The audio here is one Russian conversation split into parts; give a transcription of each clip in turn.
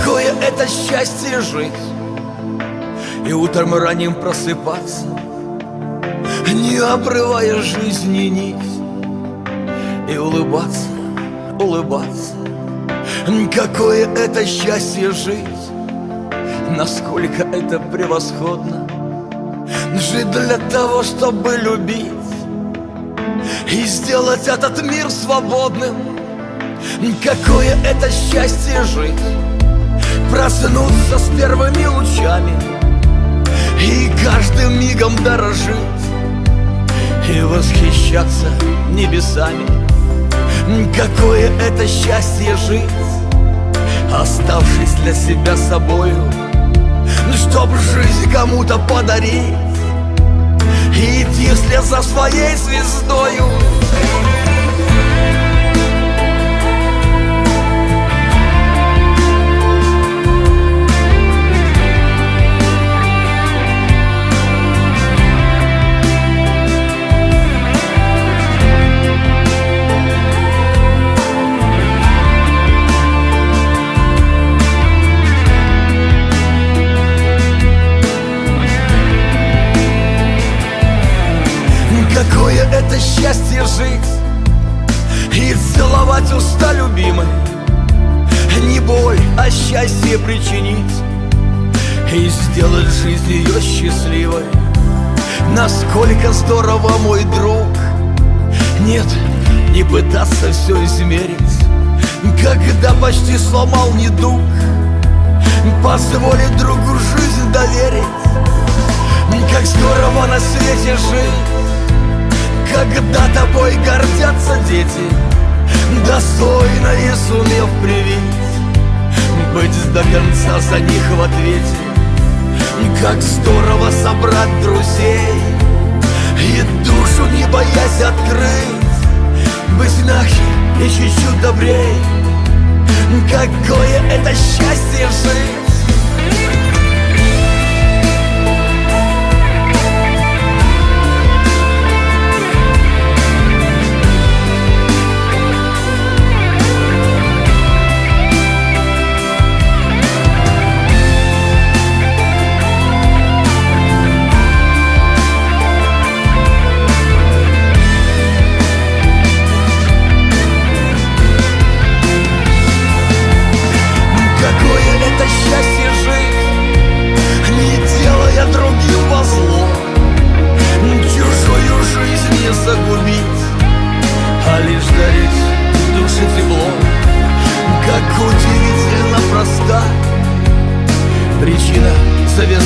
Какое это счастье жить? И утром ранним просыпаться Не обрывая жизни нить. И улыбаться, улыбаться. Какое это счастье жить? Насколько это превосходно Жить для того, чтобы любить. И сделать этот мир свободным. Какое это счастье жить Проснуться с первыми лучами И каждым мигом дорожить И восхищаться небесами. Какое это счастье жить Оставшись для себя собою Чтоб жизнь кому-то подарить И идти вслед за своей звездою это счастье жить И целовать уста любимой. Не боль, а счастье причинить И сделать жизнь ее счастливой. Насколько здорово, мой друг Нет, не пытаться все измерить. Когда почти сломал недуг Позволить другу жизнь доверить. Как здорово на свете жить тобой гордятся дети Достойно и сумев привить Быть до конца за них в ответе. Как здорово собрать друзей И душу не боясь открыть Быть мягче и чуть-чуть добрей. Какое это счастье жить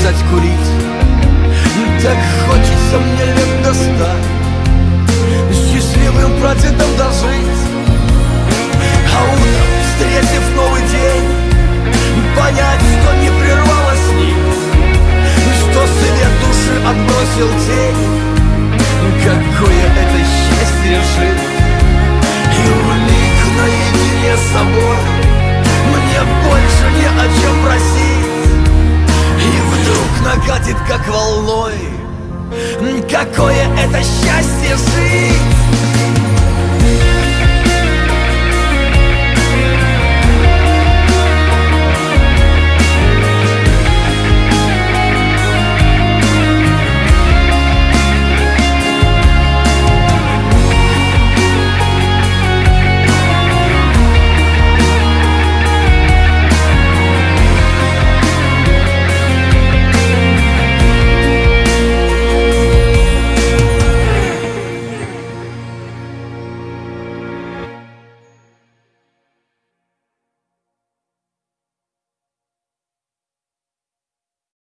завязать курить. Так хочется мне лет до ста Счастливым прадедом утром Какое это счастье жить!